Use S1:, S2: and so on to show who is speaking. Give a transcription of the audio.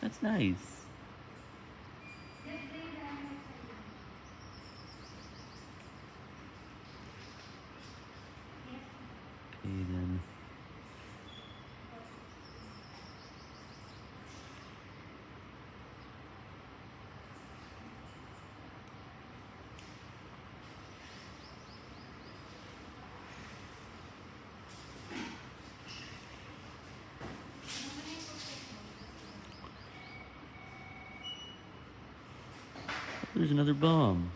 S1: That's nice. Okay then. There's another bomb.